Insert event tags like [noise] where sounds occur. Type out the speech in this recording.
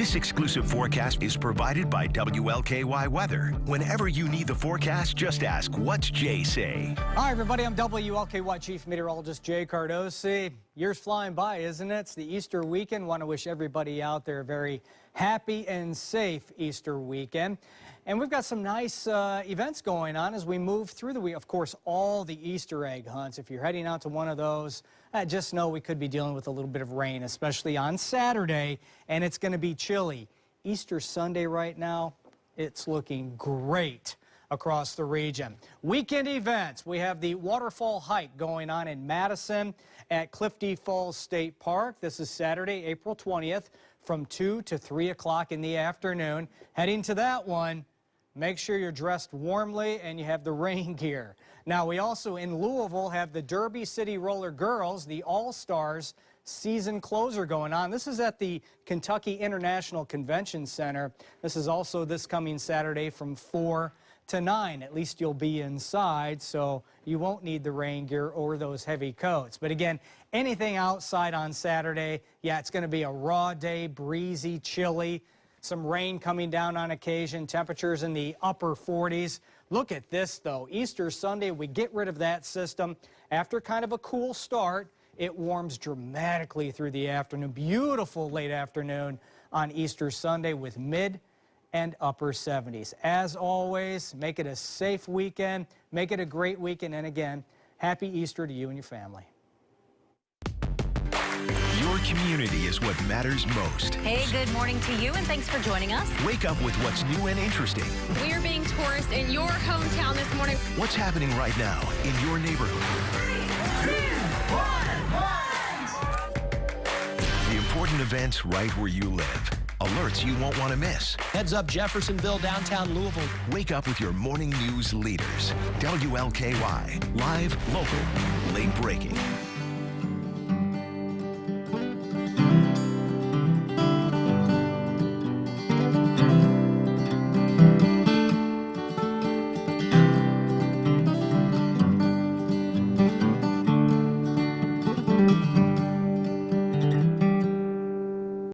This exclusive forecast is provided by WLKY Weather. Whenever you need the forecast, just ask, what's Jay say? Hi, everybody. I'm WLKY Chief Meteorologist Jay Cardosi. Year's flying by, isn't it? It's the Easter weekend. Want to wish everybody out there a very happy and safe Easter weekend. And we've got some nice uh, events going on as we move through the week. Of course, all the Easter egg hunts. If you're heading out to one of those, uh, just know we could be dealing with a little bit of rain, especially on Saturday, and it's going to be chilly. Easter Sunday right now, it's looking great across the region. Weekend events, we have the waterfall hike going on in Madison at Clifty Falls State Park. This is Saturday, April 20th from 2 to 3 o'clock in the afternoon. Heading to that one, Make sure you're dressed warmly and you have the [laughs] rain gear. Now, we also in Louisville have the Derby City Roller Girls, the All-Stars season closer going on. This is at the Kentucky International Convention Center. This is also this coming Saturday from 4 to 9. At least you'll be inside, so you won't need the rain gear or those heavy coats. But again, anything outside on Saturday, yeah, it's going to be a raw day, breezy, chilly. Some rain coming down on occasion, temperatures in the upper 40s. Look at this, though. Easter Sunday, we get rid of that system. After kind of a cool start, it warms dramatically through the afternoon. Beautiful late afternoon on Easter Sunday with mid and upper 70s. As always, make it a safe weekend. Make it a great weekend. And again, happy Easter to you and your family community is what matters most. Hey, good morning to you, and thanks for joining us. Wake up with what's new and interesting. We are being tourists in your hometown this morning. What's happening right now in your neighborhood? Three, two, one, the important events right where you live. Alerts you won't want to miss. Heads up Jeffersonville, downtown Louisville. Wake up with your morning news leaders. WLKY. Live, local, late breaking.